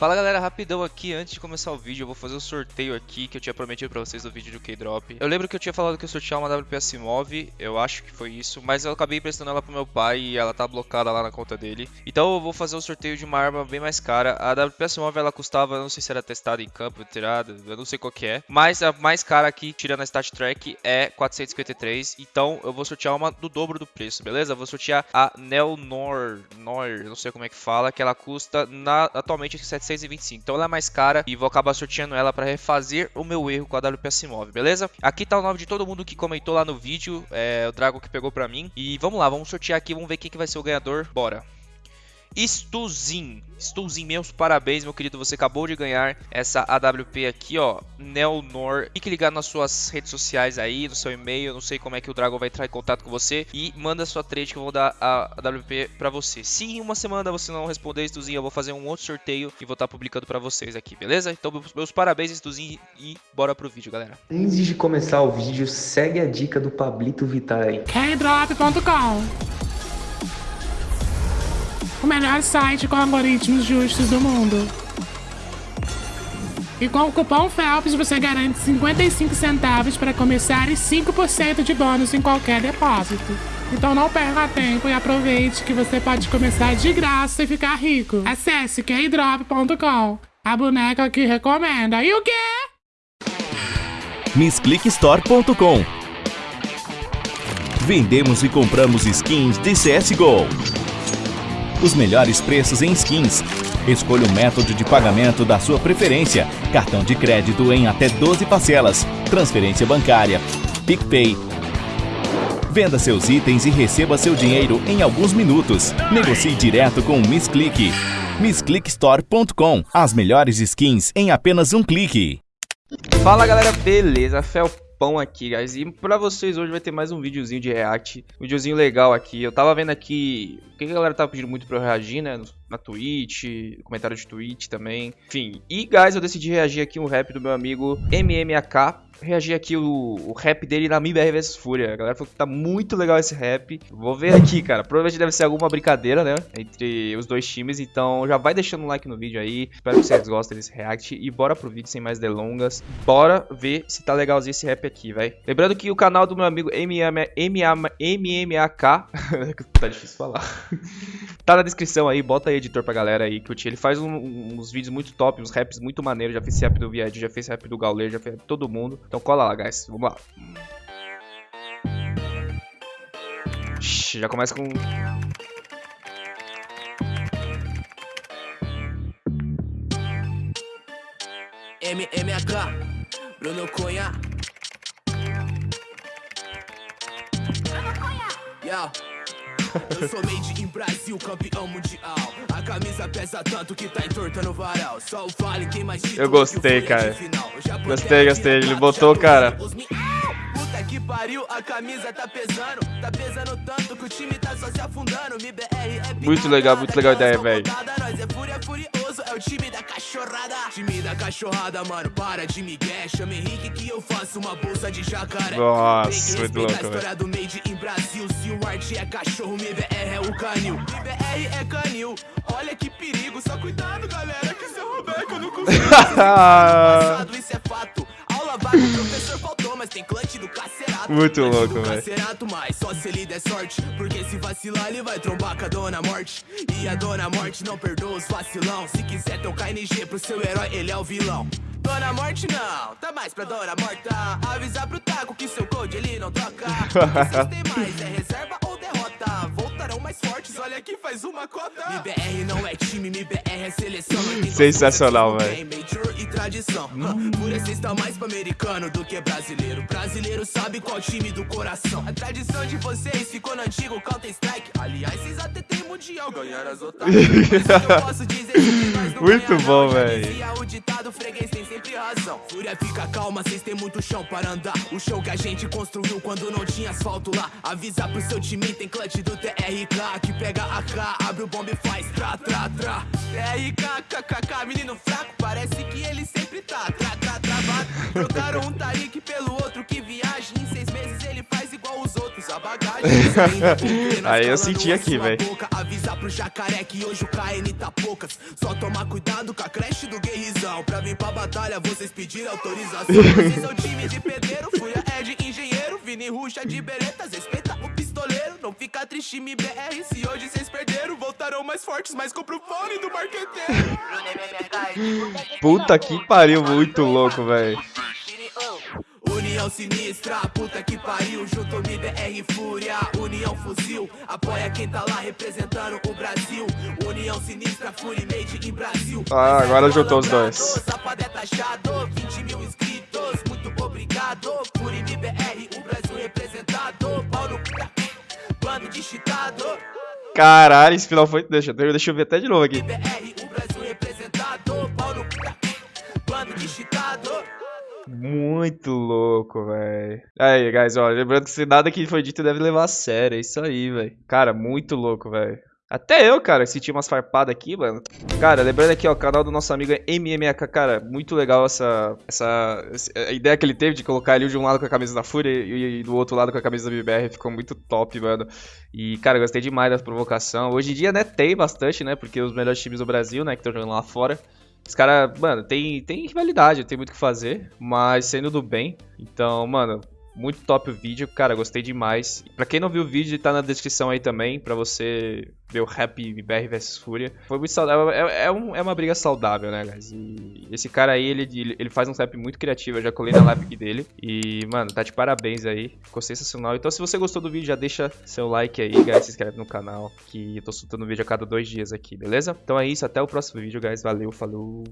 Fala galera, rapidão aqui, antes de começar o vídeo eu vou fazer o um sorteio aqui que eu tinha prometido pra vocês no vídeo do K-Drop. Eu lembro que eu tinha falado que eu sortear uma WPS Move, eu acho que foi isso, mas eu acabei emprestando ela pro meu pai e ela tá blocada lá na conta dele. Então eu vou fazer o um sorteio de uma arma bem mais cara, a WPS Move ela custava, não sei se era testada em campo, tirada, eu não sei qual que é Mas a mais cara aqui, tirando a Stat Track, é 453, então eu vou sortear uma do dobro do preço, beleza? Vou sortear a Nel Nor, Nor, não sei como é que fala, que ela custa na, atualmente 700 725. Então ela é mais cara e vou acabar sorteando ela para refazer o meu erro com a WPS Move, beleza? Aqui tá o nome de todo mundo que comentou lá no vídeo, é o Drago que pegou pra mim. E vamos lá, vamos sortear aqui, vamos ver quem que vai ser o ganhador. Bora! Stuzin. Stuzin, meus parabéns, meu querido. Você acabou de ganhar essa AWP aqui, ó. Nelnor. Fique ligado nas suas redes sociais aí, no seu e-mail. Não sei como é que o Dragon vai entrar em contato com você. E manda sua trade que eu vou dar a AWP pra você. Se em uma semana você não responder, Stuzin, eu vou fazer um outro sorteio e vou estar publicando pra vocês aqui, beleza? Então, meus parabéns, Stuzin. E bora pro vídeo, galera. Antes de começar o vídeo, segue a dica do Pablito Vittar aí. Kdrop.com o melhor site com algoritmos justos do mundo. E com o cupom FELPS você garante 55 centavos para começar e 5% de bônus em qualquer depósito. Então não perca tempo e aproveite que você pode começar de graça e ficar rico. Acesse keydrop.com, a boneca que recomenda. E o quê? MissClickStore.com Vendemos e compramos skins de CSGO os melhores preços em skins. Escolha o método de pagamento da sua preferência. Cartão de crédito em até 12 parcelas. Transferência bancária. PicPay. Venda seus itens e receba seu dinheiro em alguns minutos. Negocie direto com o Miss Click. MissClickStore.com. As melhores skins em apenas um clique. Fala galera, beleza? Fel pão aqui, guys. E pra vocês hoje vai ter mais um videozinho de react. Um videozinho legal aqui. Eu tava vendo aqui o que a galera tava pedindo muito pra eu reagir, né? Na Twitch, comentário de Twitch também. Enfim. E, guys, eu decidi reagir aqui um rap do meu amigo MMAK reagir aqui o, o rap dele na MIBR vs Fúria. A galera falou que tá muito legal esse rap. Vou ver aqui, cara. Provavelmente deve ser alguma brincadeira, né? Entre os dois times. Então já vai deixando um like no vídeo aí. Espero que vocês gostem desse react. E bora pro vídeo sem mais delongas. Bora ver se tá legalzinho esse rap aqui, velho. Lembrando que o canal do meu amigo MMAK... tá difícil falar. tá na descrição aí. Bota aí, editor, pra galera aí curtir. Ele faz um, uns vídeos muito top, uns raps muito maneiros. Já fez rap do Viad, já fez rap do Gauler, já fez rap todo mundo. Então cola lá, guys. Vamos lá. Já começa com... MMAK, Bruno Cunha. Bruno Cunha. Yo. Eu sou made in Brasil, campeão mundial. A camisa pesa tanto que tá entorta no varal. Só o vale quem mais Eu gostei, cara. Gostei, gostei. Ele botou, cara. Puta que pariu, a camisa tá pesando. Tá pesando tanto que o time tá só se afundando. é Muito legal, muito legal a ideia, velho. Nós é é o time da cachorrada. Time da cachorrada, mano, para de migué. Chama Henrique que eu faço uma bolsa de jacaré. Nossa, muito louco, velho. história do Made in Brasil. Se o arte é cachorro, MBR é o canil. MBR é canil. Olha que perigo, só cuidado, galera, que se eu roubar que eu não consigo. Isso é fato. Aula vaga, professor faltou, mas tem clutch do cacerato. Muito louco, velho. Mas só se ele der sorte. Porque se vacilar, ele vai trombar com a dona morte. E a dona morte não perdoa os vacilão. Se quiser tocar NG pro seu herói, ele é o vilão. Dona Morte não, tá mais pra Dona Morta Avisar pro Taco que seu code ele não troca mais, é reserva ou derrota Voltarão mais fortes, olha que faz uma cota MBR não é time, MBR é seleção Sensacional, velho tradição. Hum. Por esse está mais pro americano do que brasileiro. Brasileiro sabe qual time do coração. A tradição de vocês ficou no antigo Counter Strike Aliás, vocês até tem mundial, ganharam as otárias Muito bom, velho. O ditado freguês tem sempre razão. Fúria fica calma, cês tem muito chão para andar. O chão que a gente construiu quando não tinha asfalto lá. Avisa pro seu time, tem clutch do TRK Que pega a K, abre o bomba e faz tra, tra, tra. TRK, kkk, menino fraco, parece que ele sempre tá. Tra, tra, travado Trocaram um Tarik pelo outro que viaja. Em seis meses ele Aí eu senti aqui, velho. Avisar pro jacaré que hoje o KN tá poucas. Só tomar cuidado com a creche do guerrizão. Pra vir pra batalha, vocês pediram autorização. Vocês são time de pedreiro, fui a Ed engenheiro. Vini Ruxa de beretas, respeita o pistoleiro. Não fica triste, me BR. Se hoje vocês perderam, voltarão mais fortes. Mas compra o fone do marqueteiro. Puta que pariu, muito louco, velho. União sinistra, puta que pariu, junto me BR Fúria, União Fuzil, apoia quem tá lá representando o Brasil. União sinistra, Fury Made em Brasil. Ah, agora juntou os dois. Sapadé taxado, 20 mil inscritos, muito obrigado. Fury me BR, o Brasil representado. Paulo, bando de chitado. Caralho, esse final foi. Deixa, deixa eu ver até de novo aqui. BR, o Brasil representado. Paulo, bando de chitado. Muito louco, velho. Aí, guys, ó, lembrando que nada que foi dito deve levar a sério, é isso aí, velho. Cara, muito louco, velho. Até eu, cara, senti umas farpadas aqui, mano. Cara, lembrando aqui, ó, o canal do nosso amigo é cara, muito legal essa, essa, a ideia que ele teve de colocar ele de um lado com a camisa da Fúria e, e do outro lado com a camisa da BBR, ficou muito top, mano. E, cara, gostei demais da provocação. Hoje em dia, né, tem bastante, né, porque os melhores times do Brasil, né, que estão jogando lá fora, os caras, mano, tem, tem rivalidade, tem muito o que fazer, mas sendo do bem. Então, mano, muito top o vídeo, cara, gostei demais. Pra quem não viu o vídeo, tá na descrição aí também, pra você ver o Happy BR vs Fúria. Foi muito saudável, é, é, um, é, uma briga saudável, né, guys? E esse cara aí, ele, ele faz um rap muito criativo, eu já colei na live dele. E, mano, tá de parabéns aí, ficou sensacional. Então, se você gostou do vídeo, já deixa seu like aí, guys, se inscreve no canal, que eu tô soltando vídeo a cada dois dias aqui, beleza? Então é isso, até o próximo vídeo, guys, valeu, falou...